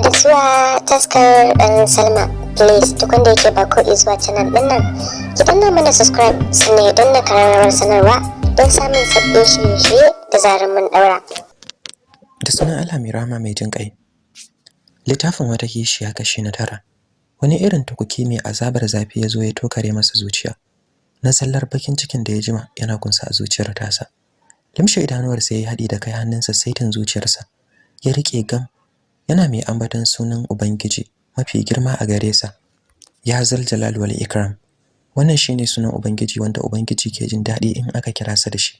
da zuwa taskar ɗan salma. Please duk wanda yake ba ko zuwa canal ɗin nan ki danna mana subscribe sannan ya danna kararrawar sanarwa don samun sabbin shirye-shirye da zarar mun ɗaura. Da sunan Allah mai rahama mai jin ƙai littafin wata kishiya kashi na tara. Wani irin tukuki mai azabar zafi ya zo ya tokare masa zuciya. Na sallar bakin cikin da ya jima yana kunsa a zuciyar tasa. Limshe idanuwarsa ya yi haɗi da kai hannunsa saitin zuciyarsa. Ya riƙe gam yana mai ambaton sunan ubangiji mafi girma a gare sa ya zal jalal wal ikram. Wannan shine sunan ubangiji wanda ubangiji ke jin daɗi in aka kira sa da shi.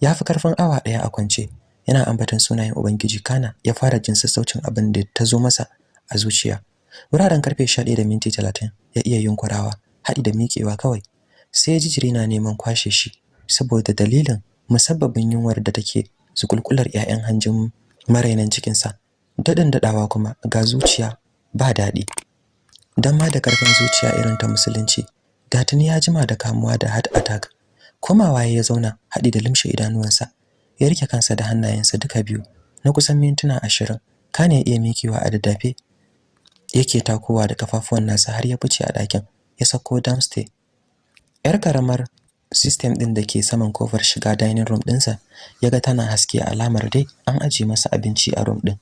Ya fi ƙarfin awa ɗaya a kwance yana ambaton sunayen ubangiji kana ya fara jin sassaucin abin da ta zo masa a zuciya. Wuraren ƙarfe 11 da minti 30 ya iya yunkurawa haɗi da miƙewa kawai sai ya ji jiri na neman kwashe shi saboda dalilin musabbabin yunwar da take zukulkular 'ya'yan hanjin marainan cikinsa. Daɗin daɗawa kuma ga zuciya ba daɗi. Don ma da ƙarfin zuciya irin ta musulunci da tuni ya jima da kamuwa da heart attack. Komawa ya zauna haɗi da limshe idanuwansa ya riƙe kansa da hannayensa duka biyu na kusan mintuna ashirin. Kana ya iya mikewa a daddafe yake takowa da kafafuwan nasa har ya fice a ɗakin ya sako downstairs. Yar karamar system ɗin da ke saman ƙofar shiga dining room ɗinsa ya ga tana haske alamar dai an aje masa abinci a room ɗin.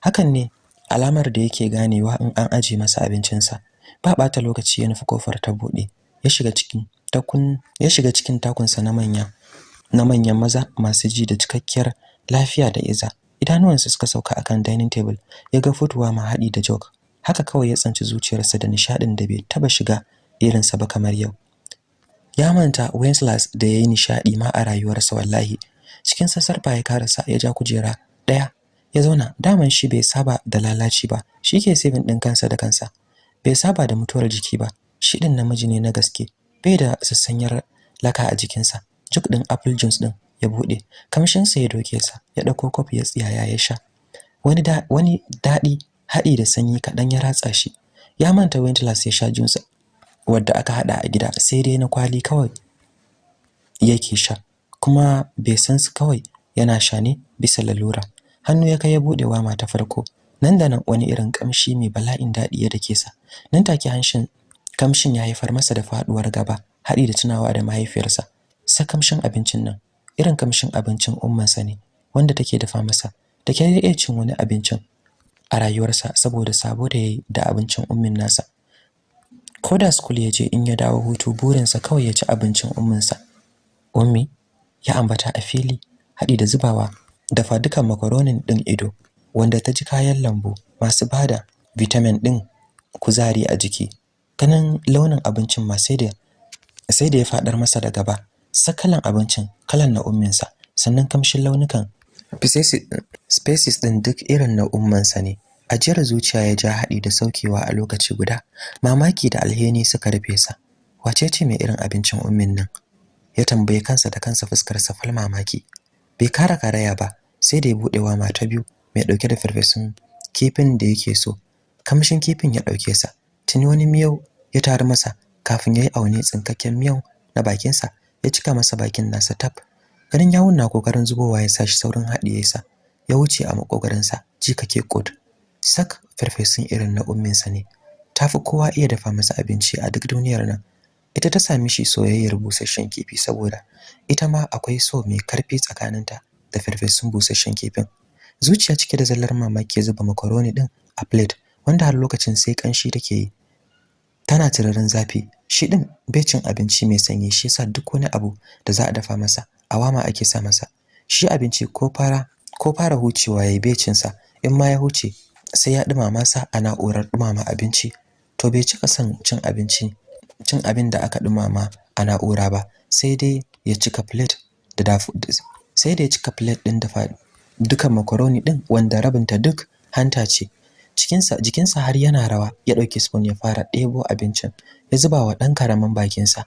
Hakan ne alamar da yake ganewa in an aje masa abincinsa. Ba ɓata lokaci ya nufi ƙofar ta buɗe ya shiga cikin takun ya shiga cikin takunsa na manya na manyan maza masu ji da cikakkiyar lafiya da iza. Idanuwansa suka sauka akan dining table ya ga fotuwa ma haɗi da jog haka kawai ya tsanci zuciyarsa da nishadin da bai taba shiga irinsa ba kamar yau. Ya manta Wenceslas da yayi nishadi ma a rayuwarsa wallahi. Cikin sassarfa ya karasa ya ja kujera ɗaya ya zauna. Daman shi bai saba da lalaci ba. Shike saving din kansa da kansa. Bai saba da mutuwar jiki ba. Shi din namiji ne na gaske. Bai da sassanyar laka a jikinsa. Juk din apple juice din ya buɗe kamshin sa ya doke sa. Ya ɗauko kofi ya tsiyaya ya sha. Wani da wani daɗi hadi da sanyi kadan ya ratsa shi. Ya manta Wenceslas ya sha juice wadda aka hada a gida. Sai dai na kwali kawai yake sha. Kuma bai san su kawai yana sha ne bisa lalura. Hannu ya kai ya buɗe wa mata farko. Nan da nan wani irin kamshi mai bala'in daɗi ya dake sa. Nan take hanshin kamshin ya haifar masa da faduwar gaba hadi da tunawa da mahaifiyarsa. Sa kamshin abincin nan. Irin kamshin abincin ummansa ne wanda take dafa masa. Da ke iya cin wani abincin a rayuwarsa saboda sabo da yayi da abincin ummin nasa. Ko da school ya je in ya dawo hutu burinsa kawai ya ci abincin umminsa. Ummi ya ambata a fili haɗi da zubawa dafa dukan makaronin ɗin ido wanda ta ji kayan lambu masu ba da vitamin ɗin kuzari a jiki. Ganin launin abincin ma sai da sai da ya faɗar masa da gaba. Sakalan abincin kalan na umminsa sannan kamshin launukan species ɗin duk irin na ummansa ne. Ajiyar zuciya ya ja haɗi da saukewa a lokaci guda. Mamaki da alheri suka rufe sa. Wace ce mai irin abincin ummin nan? Ya tambaye kansa da kansa fuskar sa fal mamaki. Bai kara karaya ba sai da ya buɗe wa mata biyu mai ɗauke da farfesun kifin da yake so. Kamshin kifin ya ɗauke sa. Tuni wani miyau ya taru masa kafin yayi aune tsinkakken miyau na bakin sa ya cika masa bakin nasa tab. Ganin yawun na ƙoƙarin zubowa ya sashi saurin haɗiye sa ya wuce a makogarin sa jikake kod sak farfesun irin na umminsa ne. Tafi kowa iya dafa masa abinci a duk duniyar nan. Ita ta sami shi soyayyar busasshen kifi saboda ita ma akwai so mai ƙarfi tsakaninta da farfesun busasshen kifin. Zuciya cike da zallar mamaki zuba makaroni din a plate wanda har lokacin sai kanshi take yi. Tana tirarin zafi shi din bai cin abinci mai sanyi shi yasa duk wani abu da za a dafa masa awama ake sa masa. Shi abinci ko fara ko fara hucewa yayi bai cin sa in ma ya huce sai ya dumama sa a na'urar dumama abinci. To bai cika son cin abinci cin abin da aka dumama a na'ura ba sai dai ya cika plate da dafu sai da ya cika plate din dafa dukan macaroni din wanda rabinta duk hanta ce. Cikinsa jikinsa har yana rawa ya ɗauki spoon ya fara ɗebo abincin ya zuba wa dan ƙaramin bakinsa.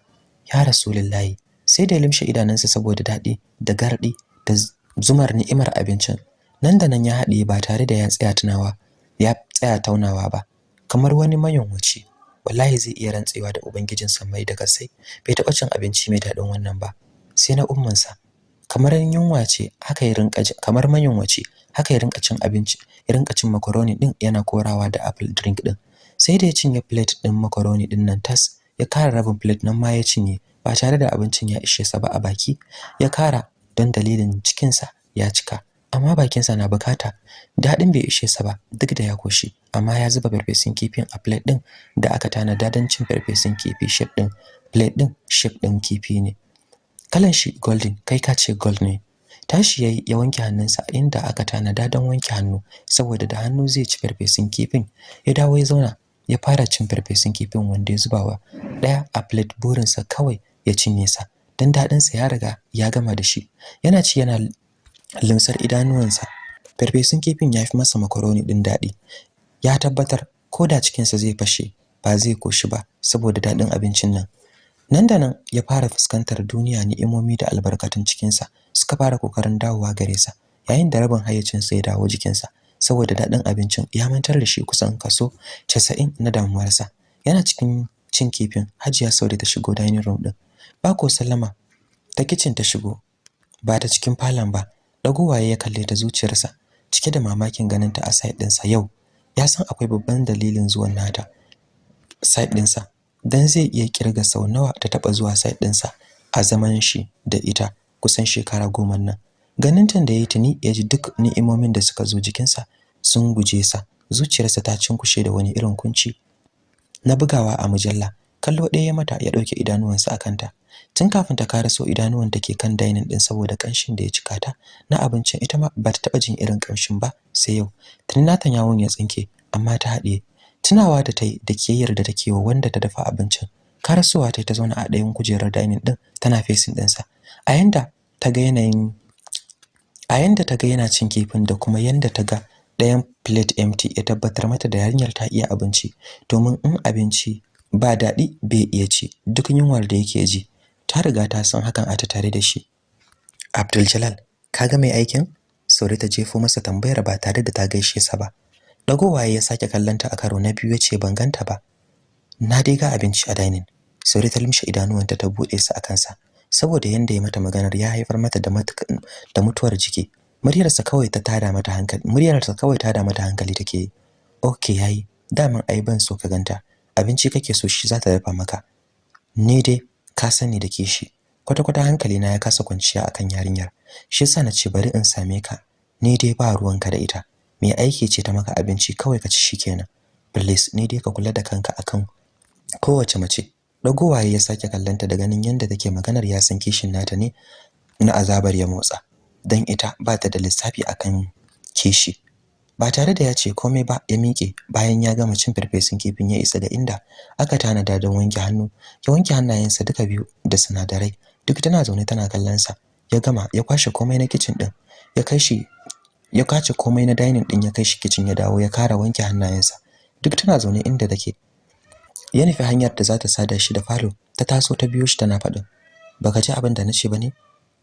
Ya rasulullahi sai da limshe idanunsa saboda daɗi da gardi da zumar ni'imar abincin. Nan da nan ya haɗiye ba tare da ya tsaya tunawa ya tsaya taunawa ba kamar wani mayunwaci. Wallahi zai iya rantsewa da ubangijin mai da kasai bai taɓa cin abinci mai daɗin wannan ba. Sai na ummansa. Kamar yunwa ce haka ya rinka kamar mayunwaci haka ya rinka cin abinci ya rinka cin macaroni din yana korawa da apple drink din sai da ya cinye plate din macaroni ɗin nan tas ya kara rabin plate nan ma ya cinye ba tare da abincin ya ishe sa ba a baki ya kara don dalilin cikinsa ya cika. Amma bakinsa na buƙata daɗin bai ishe sa ba duk da ya koshi amma ya zuba farfesun kifin a plate din da aka tanada don cin farfesun kifi shape din plate din shape din kifi ne. Kalan shi golden kai ka ce gold ne. Tashi yayi ya wanke hannunsa inda aka tanada don wanke hannu saboda da hannu zai ci farfesun kifin. Ya dawo ya zauna ya fara cin farfesun kifin wanda ya zubawa. Daya a plate burinsa kawai ya cinye sa dan daɗin sa ya riga ya gama da shi. Yana ci yana limsar idanuwansa. Farfesun kifin ya fi masa makaroni din daɗi ya tabbatar ko da cikin sa zai fashe ba zai koshi ba saboda daɗin abincin nan. Nan da nan ya fara fuskantar duniya ni'imomi da albarkatun cikin sa suka fara ƙoƙarin dawowa gare sa yayin da rabin hayyacin sa ya dawo jikin sa saboda daɗin abincin ya mantar da shi kusan kaso 90 na damuwarsa. Yana cikin cin kifin Hajiya Saude ta shigo dining room din ba ko sallama ta kitchen ta shigo ba ta cikin falon ba dagowaye ya kalle ta zuciyarsa cike da mamakin ganin ta a side ɗinsa. Yau ya san akwai babban dalilin zuwan nata side ɗinsa. Dan zai iya ƙirga sau nawa ta taba zuwa side ɗinsa a zaman shi da ita kusan shekara goma nan. Ganin tan da yayi tuni ya ji duk ni'imomin da suka zo jikinsa sun guje sa. Zuciyarsa ta cinkushe da wani irin kunci. Na bugawa a mujalla kallo ɗaya ya mata ya ɗauke idanuwansa akan ta tun kafin ta karaso idanuwan take kan dining din saboda kanshin da ya cika ta na abincin ita ma ba ta taba jin irin kanshin ba sai yau. Tun natan yawon ya tsinke amma ta haɗe tunawa da tai da kiyayyar da take wa wanda ta dafa abincin. Karasowa tai ta zauna a ɗayan kujerar dining din tana facing ɗinsa. A yanda ta ga yanayin a yanda ta ga yana cin kifin da kuma yanda ta ga ɗayan plate empty ya tabbatar mata da yarinyar ta iya abinci. Domin in abinci ba daɗi bai iya ci duk yunwar da yake ji ta riga ta san hakan a tare da shi. Abdul Jalal kaga mai aikin? Sauri ta jefo masa tambayar ba tare da ta gaishe sa ba. Dagowaye ya sake kallanta a karo na biyu ya ce ban ganta ba. Na dai ga abinci a dining. Sauri ta limshe idanuwanta ta buɗe su akan sa saboda yanda ya mata maganar ya haifar mata da da mutuwar jiki. Muryarsa kawai ta tada mata hankali muryarsa kawai ta tada mata hankali take okay yayi. Daman ai ban so ka ganta. Abinci kake so shi za ta dafa maka. Ni dai ka sani da kishi. Kwata-kwata hankali na ya kasa kwanciya akan yarinyar. Shi yasa na ce bari in same ka. Ni dai ba ruwanka da ita. Me aiki ce ta maka abinci kawai ka ci shikenan. Please ni dai ka kula da kanka akan kowace mace. Dagowaye ya sake kallanta da ganin yanda take maganar ya san kishin nata ne na azabar ya motsa. Dan ita ba ta da lissafi akan kishi. Ba tare da ya ce komai ba ya miƙe bayan ya gama cin farfesun kifin ya isa da inda aka tanada don wanke hannu. Ya wanke hannayensa duka biyu da sinadarai. Duk tana zaune tana kallon sa ya gama ya kwashe komai na kitchen din ya kai shi ya kace komai na dining din ya kai shi kitchen ya dawo ya kara wanke hannayensa. Duk tana zaune inda take. Ya nufi hanyar da za ta sada shi da falo ta taso ta biyo shi tana faɗin baka ji abin da nace ba ne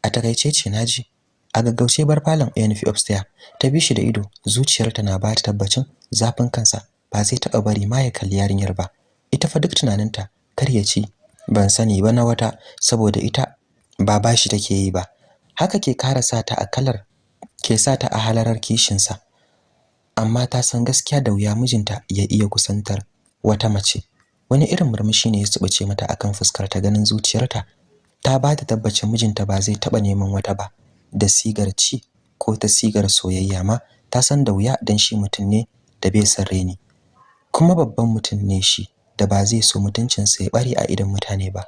a taƙaice ce na ji a gaggauce bar falon ya nufi upstairs ta bi shi da ido zuciyarta na ba ta tabbacin zafin kansa ba zai taɓa bari ma ya kalli yarinyar ba. Ita fa duk tunaninta kar ya ci ban sani ba na wata saboda ita ba bashi take yi ba. Haka ke kara sa ta a kalar ke sa ta a halarar kishinsa. Amma ta san gaskiya da wuya mijinta ya iya kusantar wata mace. Wani irin murmushi ne ya tsubace mata akan fuskar ta ganin zuciyarta. Ta ba ta tabbacin mijinta ba zai taba neman wata ba. Da sigar ci ko ta sigar soyayya ma ta san da wuya dan shi mutum ne da bai san reni. Kuma babban mutum ne shi da ba zai so mutuncinsa ya bare a idan mutane ba.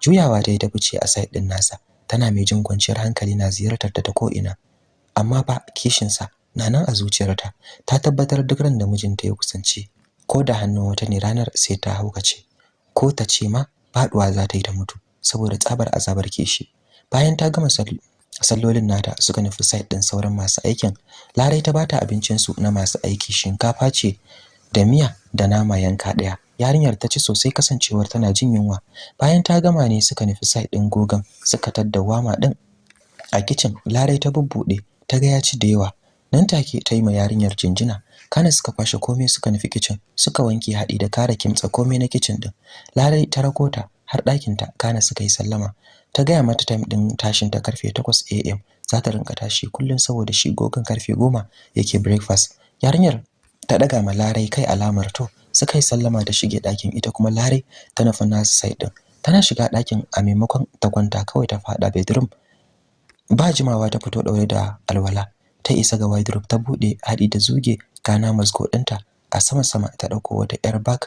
Juyawa ta yi ta fice a side din nasa. Tana mai jin kwanciyar hankali na ziyartar ta ta ko ina. Amma ba kishinsa na nan a zuciyarta. Ta tabbatar duk ran da mijinta ya kusance ko da hannun wata ne ranar sai ta haukace ko ta ce ma faɗuwa za ta yi ta mutu saboda tsabar azabar kishi. Bayan ta gama sallolin nata suka nufi site din sauran masu aikin. Larai ta bata abincin su na masu aiki shinkafa ce da miya da nama yanka ɗaya yarinyar ta ci sosai kasancewar tana jin yunwa. Bayan ta gama ne suka nufi site din gogan suka tadda wama din a kitchen larai ta bubbude ta ga ya ci da yawa. Nan take ta yi ma yarinyar jinjina. Kana suka kwashe komai suka nufi kitchen suka wanke haɗi da kara kimtsa komai na kitchen din larai ta rakota har ɗakin ta kana suka yi sallama. Ta gaya mata time din tashin ta ƙarfe 8 am za ta rinka tashi kullun saboda shi gogan ƙarfe 10 yake breakfast. Yarinyar ta daga ma Larai kai alamar to suka yi sallama da shige ɗakin ita kuma Larai ta nufi nasu side din tana shiga ɗakin a maimakon ta kwanta kawai ta fada bedroom. Ba jimawa ta fito daure da alwala ta isa ga wardrobe ta buɗe hadi da zuge kana masgo ɗinta a sama sama ta ɗauko wata yar bag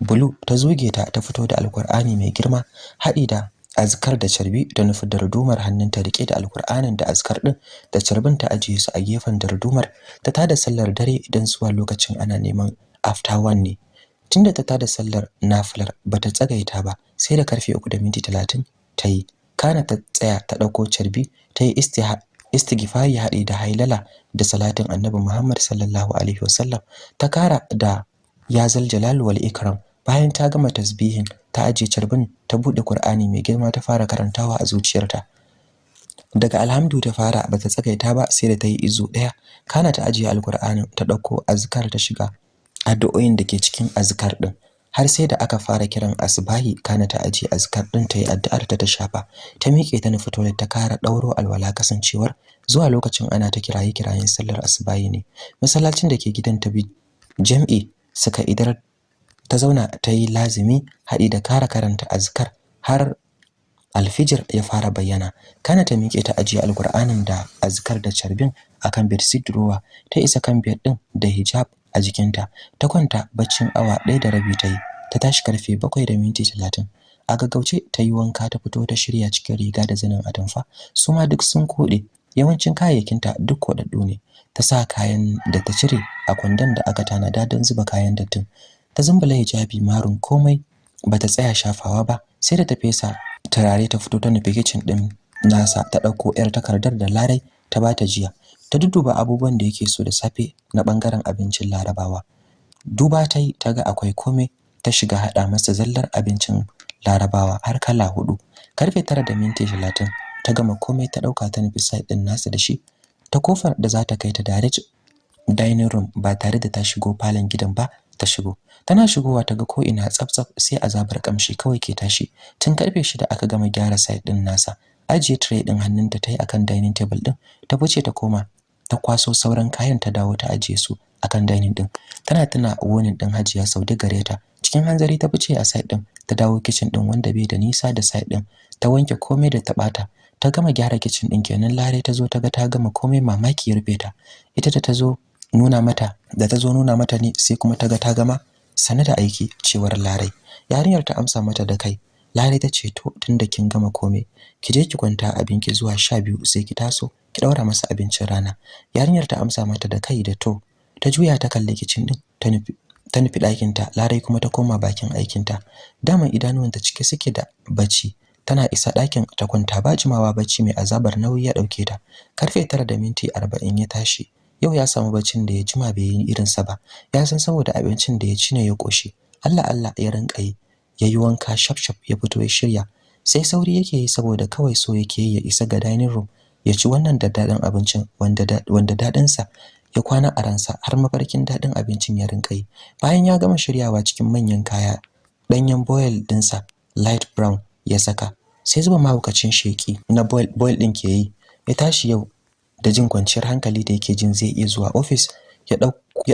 blue ta zuge ta ta fito da alkur'ani mai girma hadi da azkar da carbi da nufi dardumar hannunta riƙe da alkur'anin da azkar din da carbin ta ajiye su a gefen dardumar ta tada sallar dare idan zuwa lokacin ana neman after one ne. Tunda ta tada sallar nafilar bata tsagaita ba sai da ƙarfe 3 da minti 30 ta yi. Kana ta tsaya ta ɗauko carbi ta yi istighfari haɗe da hailala da salatin annabi Muhammad sallallahu alaihi wasallam. Ta kara da ya zal jalal wal ikram. Bayan ta gama tasbihin ta aje carbin ta buɗe Qur'ani mai girma ta fara karantawa a zuciyarta. Daga alhamdu ta fara bata tsagaita ba sai da ta yi izu ɗaya kana ta aje alqur'anin ta ɗauko azkar ta shiga addu'o'in da ke cikin azkar din har sai da aka fara kiran asbahi kana ta aje azkar din ta yi addu'ar ta ta shafa. Ta miƙe ta nufi toilet ta kara dauro alwala kasancewar zuwa lokacin ana ta kiraye kirayen sallar asbahi ne. Masallacin da ke gidan ta bi jam'i suka idar ta zauna ta yi lazimi haɗi da kara karanta azkar har alfijir ya fara bayyana. Kana ta miƙe ta ajiye alkur'anin da azkar da carbin akan bedsheet drawer ta isa kan bed din da hijab a jikinta. Ta kwanta baccin awa ɗaya da rabi ta yi. Ta tashi ƙarfe bakwai da minti talatin. A gaggauce ta yi wanka ta fito ta shirya cikin riga da zanin atamfa. Su ma duk sun koɗe. Yawancin kayayyakinta duk koɗaɗɗu ne. Ta sa kayan da ta cire a kwandon da aka tanada don zuba kayan dattin. Ta zumbula hijabi marun komai bata tsaya shafawa ba sai da ta fesa turare ta fito ta nufi kitchen din nasa. Ta ɗauko 'yar takardar da larai ta bata jiya. Ta duduba abubuwan da yake so da safe na ɓangaren abincin larabawa. Duba ta yi ta ga akwai komai. Ta shiga hada masa zallar abincin larabawa har kala huɗu ƙarfe tara da minti talatin ta gama komai ta ɗauka ta nufi side din nasa da shi. Ta ƙofar da za ta kai ta direct dining room ba tare da ta shigo falon gidan ba ta shigo. Tana shigowa ta ga ko ina tsaftsaf sai azabar kamshi kawai ke tashi. Tun ƙarfe shida aka gama gyara side din nasa. Ajiye tray din hannunta ta yi akan dining table din ta fice ta koma ta kwaso sauran kayan ta dawo ta ajiye su akan dining din tana tuna wonin din Hajiya Saudi gareta cikin hanzari ta fice a side din ta dawo kitchen din wanda bai da nisa da side din ta wanke komai da ta bata ta gama gyara kitchen din kenan. Lare ta zo ta ga ta gama komai mamaki ya rufe ta. Ita da ta zo nuna mata da ta zo nuna mata ne sai kuma ta ga ta gama sane da aiki cewar Larai yarinyar ta amsa mata da kai. Larai ta ce to tunda kin gama komai ki je ki kwanta abinki zuwa 12 sai ki taso ki daura masa abincin rana. Yarinyar ta amsa mata da kai da to ta juya ta kalle kicin din ta nufi ta nufi ɗakin ta Larai kuma ta koma bakin aikin ta daman idanuwanta cike suke da bacci. Tana isa ɗakin ta kwanta ba jimawa bacci mai azabar nauyi ya ɗauke ta. Karfe 9 da minti 40 ya tashi. Yau ya samu baccin da ya jima bai yi irin sa ba. Ya san saboda abincin da ya ci ne ya koshi Allah Allah ya rinka yi yayi wanka shaf shaf ya fito ya shirya. Sai sauri yake yi saboda kawai so yake yi ya isa ga dining room ya ci wannan daddadan abincin wanda wanda daɗin sa ya kwana a ransa har mafarkin daɗin abincin ya rinka bayan ya gama shiryawa cikin manyan kaya danyen boil dinsa light brown ya saka sai zuba mahaukacin sheki na boil din ke yi. Ya tashi yau da jin kwanciyar hankali da yake jin zai iya zuwa office ya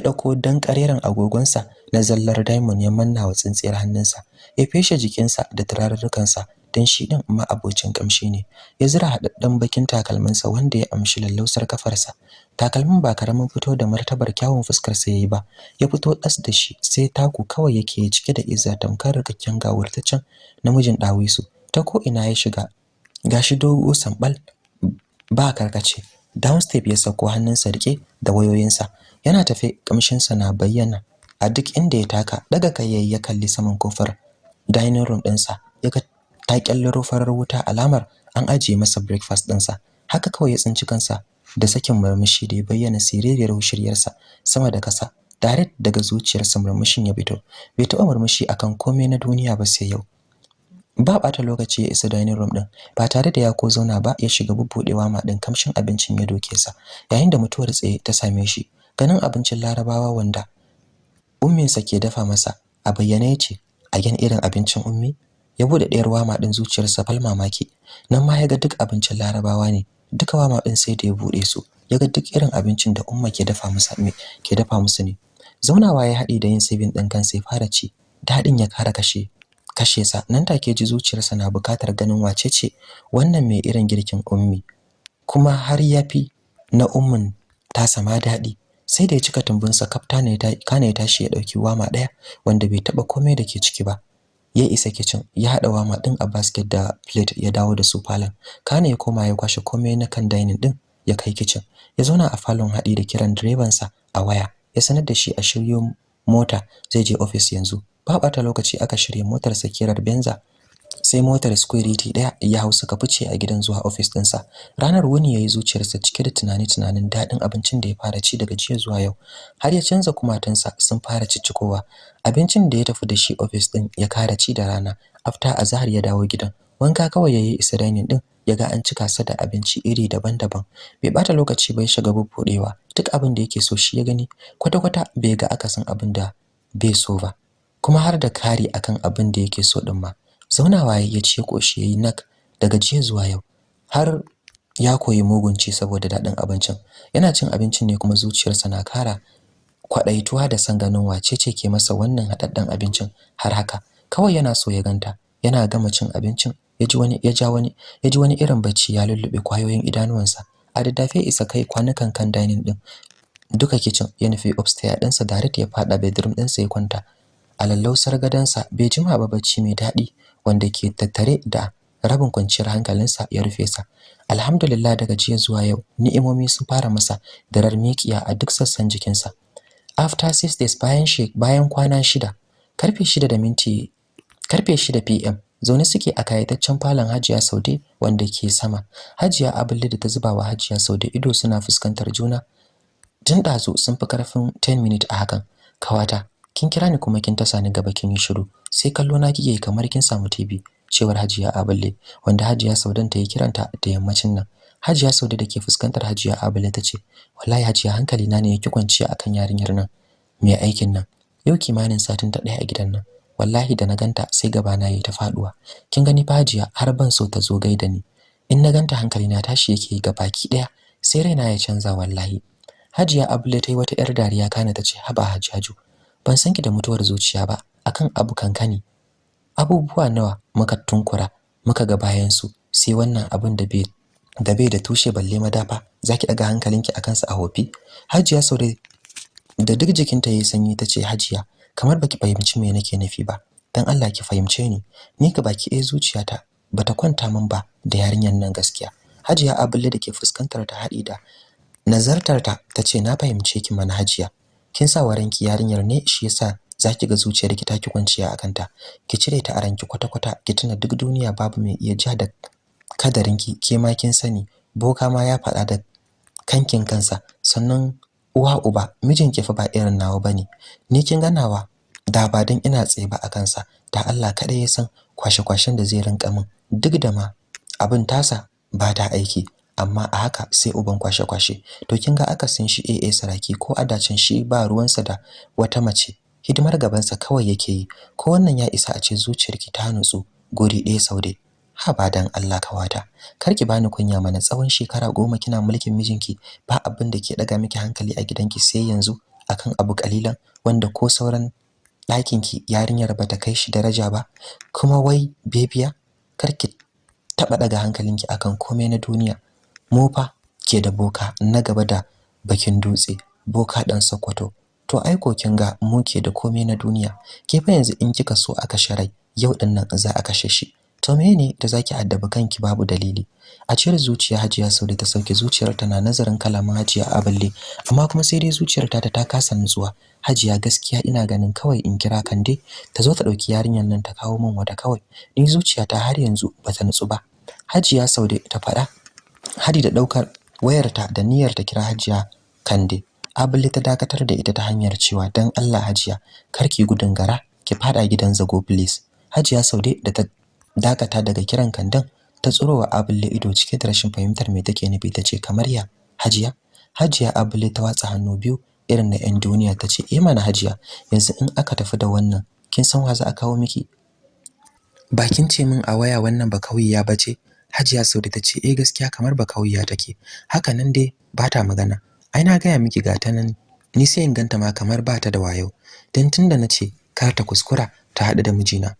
ɗauko dan kareren agogonsa na zallar diamond ya manna wa tsintsiyar hannunsa. Ya feshe jikinsa da turarurrukansa dan shi din ma abocin kamshi ne. Ya zira hadaddan bakin takalminsa wanda ya amshi lallausar kafarsa takalmin ba ƙaramin fito da martabar kyawun fuskar sa yayi ba. Ya fito das da shi sai taku kawai yake cike da izza tamkar rikakken gawurtaccen namijin dawisu ta ko ina ya shiga gashi dogo sambal ba karkace. Downstep ya sako hannunsa riƙe da wayoyinsa. Yana tafe kamshinsa na bayyana. A duk inda ya taka daga kai ya kalli saman ƙofar dining room ɗinsa. Ya ga ta kyallaro farar wuta alamar an ajiye masa breakfast ɗinsa. Haka kawai ya tsinci kansa da sakin murmushi da ya bayyana siririyar shiryarsa sama da kasa direct daga zuciyarsa murmushin ya fito. Bai taɓa murmushi akan komai na duniya ba sai yau. Ba ɓata lokaci ya isa dining room din ba tare da ya ko zauna ba ya shiga bubbudewa ma din kamshin abincin ya doke sa yayin da mutuwar tsaye ta same shi ganin abincin larabawa wanda umminsa ke dafa masa. A bayyane ya ce a gan irin abincin ummi? Ya buɗe ɗayar wama din zuciyarsa fal mamaki. Nan ma ya ga duk abincin larabawa ne. Duka wama din sai da ya buɗe su. Ya ga duk irin abincin da umma ke dafa musu ke dafa musu ne. Zaunawa ya haɗi da yin sabin ɗin kan sai fara ci. Daɗin ya kara kashe kashe sa. Nan take ji zuciyarsa na buƙatar ganin wace ce wannan mai irin girkin ummi. Kuma har yafi na ummin ta sama daɗi. Sai da ya cika tumbunsa kafta ne ta kana ya tashi ya ɗauki wama ɗaya wanda bai taba komai da ke ciki ba. Ya isa kitchen ya hada wama din a basket da plate ya dawo da su falon. Kana ya koma ya kwashe komai na kan dining din ya kai kitchen. Ya zauna a falon hadi da kiran direban sa a waya. Ya sanar da shi a shiryo mota zai je office yanzu. Ba bata lokaci aka shirye motar sa kirar Benza. Sai motar security ɗaya ya hau suka fice a gidan zuwa office dinsa ranar wuni yayi zuciyarsa cike da tunani tunanin daɗin abincin da ya fara ci daga jiya zuwa yau. Har ya canza kumatunsa sun fara ciccikowa abincin da ya tafi da shi office din ya kara ci da rana. After azhar ya dawo gidan. Wanka kawai yayi isa dining din yaga an cika sa da abinci iri daban-daban. Bai bata lokaci bai shiga bubbudewa duk abin da yake so shi ya gani. Kwata-kwata bai ga akasin abin da bai so ba. Kuma har da kari akan abin da yake so din ma. Zaunawa ya ce koshi yayi nak daga jiya zuwa yau har ya koyi mugunci saboda daɗin abincin. Yana cin abincin ne kuma zuciyarsa na kara kwadaituwa da san ganin wace ce ke masa wannan hadaddan abincin har haka. Kawai yana so ya ganta yana gama cin abincin ya ji wani ya ja wani ya ji wani irin bacci ya lullube ƙwayoyin idanuwansa. A daddafe isa kai kwanukan kan dining din duka kitchen ya nufi upstairs ɗinsa direct ya fada bedroom ɗinsa ya kwanta. A lallausar gadansa bai jima ba bacci mai daɗi. Wanda ke tattare da rabin kwanciyar hankalinsa ya rufe sa. Alhamdulillah daga jiya zuwa yau ni'imomi sun fara masa darar mikiya a duk sassan jikinsa. After six days bayan bayan kwana shida ƙarfe shida da minti ƙarfe shida pm zaune suke a kayataccen falon Hajiya Saude wanda ke sama. Hajiya Abulle da ta zuba wa Hajiya Saude ido suna fuskantar juna. Tun ɗazu sun fi ƙarfin 10 minutes a hakan. Kawata kin kira ni kuma kin tasa ni gaba kin yi shiru. Sai kallo na kike kamar kin samu TV cewar Hajiya Abulle wanda Hajiya Saudan ta yi kiranta da yammacin nan. Hajiya Saude da ke fuskantar Hajiya Abulle ta ce wallahi Hajiya hankali na ne yake kwanciya akan yarinyar nan. Mai aikin nan? Yau kimanin satin ta ɗaya a gidan nan. Wallahi da na ganta sai gaba na yi ta faɗuwa kin gani fa Hajiya har ban so ta zo gaida ni. In na ganta hankali na tashi yake ga baki ɗaya sai raina ya canza wallahi. Hajiya Abulle ta yi wata 'yar dariya kana ta ce haba Hajjaju ban san ki da mutuwar zuciya ba akan abu kankani. Abubuwa nawa muka tunkura muka ga bayan su sai wannan abin da bai da bai da tushe balle madafa. Zaki daga hankalinki akan sa a hofi. Hajiya Saude da duk jikinta yayi sanyi tace Hajiya kamar baki fahimci me nake nufi ba. Dan Allah ki fahimce ni. Ni ka baki eh zuciyata bata kwanta min ba da yarinyar nan gaskiya. Hajiya Abulle da ke fuskantar ta haɗi da nazartar ta tace na fahimce ki mana Hajiya. Kin sa waranki yarinyar ne shi yasa zaki ga zuciyarki ta ki kwanciya akan ta ki cire ta a ranki kwata-kwata ki tuna duk duniya babu mai iya ja da kadarinki. Ke ma kin sani boka ma ya faɗa da kankin kansa. Sannan uwa uba mijinki fa ba irin nawa ba ne ni kin ganawa da ba dan ina tsaye ba akan sa da Allah kada ya san kwashe-kwashen da zai rinka min. Duk da ma abin tasa ba ta aiki. Amma a haka sai uban kwashe-kwashe. To kin ga akasin shi AA saraki ko adacin shi ba ruwansa da wata mace hidimar gabansa kawai yake yi. Ko wannan ya isa a ce zuciyarki ta nutsu guri ɗaya saude ha ba dan Allah ƙawata karki bani kunya mana tsawon shekara goma kina mulkin mijinki ba abin da ke daga miki hankali a gidanki sai yanzu akan abu kalilan wanda ko sauran ɗakinki yarinyar bata kai shi daraja ba. Kuma wai bebiya karki taba daga hankalinki akan komai na duniya. Mu fa ke da boka na gaba da bakin dutse boka dan Sokoto. To ai ko kin ga mu ke da komai na duniya. Ke fa yanzu in kika so aka sharai yau ɗin nan za a kashe shi. To menene da zaki addabi kanki babu dalili. A cire zuciya Hajiya Saude ta sauke zuciyar ta na nazarin kalaman Hajiya Aballe amma kuma sai dai zuciyar ta ta kasa nutsuwa. Hajiya gaskiya ina ganin kawai in kira Kande ta zo ta ɗauki yarinyar nan ta kawo min wata kawai. Ni zuciyata har yanzu bata nutsu ba. Hajiya Saude ta faɗa hadi da ɗaukar wayarta da niyyar ta kira Hajiya Kande. Abulle ta dakatar da ita ta hanyar cewa dan Allah Hajiya karki gudun gara ki fada gidan zago please. Hajiya Saude da ta dakata daga kiran kandan ta tsurowa Abulle ido cike da rashin fahimtar me take nufi tace kamar ya Hajiya? Hajiya Abulle ta watsa hannu biyu irin na 'yan duniya tace eh mana Hajiya yanzu in aka tafi da wannan kin san wa za a kawo miki? Bakin ce min a waya wannan ba kauye ya bace? Hajiya Saude ta ce eh gaskiya kamar ba kauya take. Haka nan dai ba ta magana. Ai na gaya miki ga ta nan ni sai in ganta ma kamar ba ta da wayo. Dan tunda nace kar ta kuskura ta haɗu da mijina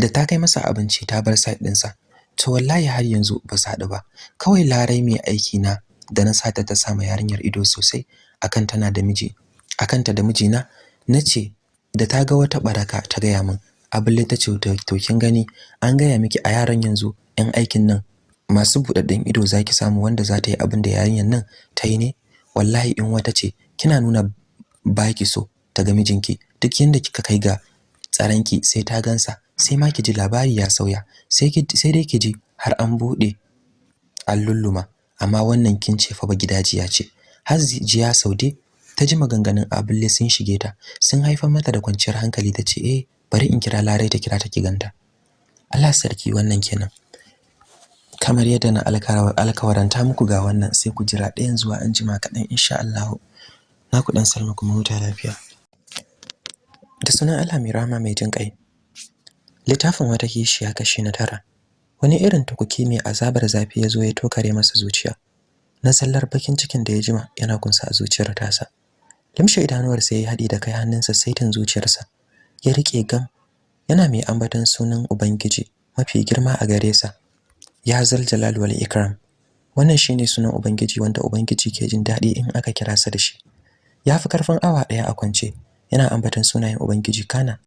da ta kai masa abinci ta bar side ɗinsa to wallahi har yanzu ba su haɗu ba. Kawai larai mai aiki na da na sata ta sama yarinyar ido sosai akan tana da miji akan ta da mijina nace da ta ga wata baraka ta gaya min. Abulle ta ce to kin gani? An gaya miki a yaran yanzu yan aikin nan masu budadden ido zaki samu wanda za ta yi abin da yarinyar nan ta yi ne? Wallahi in wata ce kina nuna baki so ta ga mijinki. Duk yanda kika kai ga tsaranki sai ta gansa sai ma kiji labari ya sauya sai dai kiji har an buɗe allulluma amma wannan kin ce fa ba gidajiya ce. Har jiya saude ta ji maganganun abulle sun shige ta sun haifar mata da kwanciyar hankali ta ce eh bari in kira larai ta kira ta ki ganta. Allah sarki wannan kenan. Kamar yadda na alkawaranta muku ga wannan sai ku jira ɗayan zuwa an jima kaɗan insha Allah. Na ku dan salma kuma huta lafiya. Da sunan Allah mai rahama mai jin ƙai littafin wata kishiya kashi na tara. Wani irin tukuki mai azabar zafi ya zo ya tokare masa zuciya. Na sallar bakin cikin da ya jima yana kunsa a zuciyar tasa. Limshe idanuwar sai ya haɗi da kai hannunsa saitin zuciyarsa. Ya riƙe gam yana mai ambaton sunan ubangiji mafi girma a gare sa. Ya zal jalal wal ikram. Wannan shine sunan ubangiji wanda ubangiji ke jin daɗi in aka kira sa da shi. Yafi ƙarfin awa ɗaya a kwance. Yana ambaton sunayen ubangiji kana.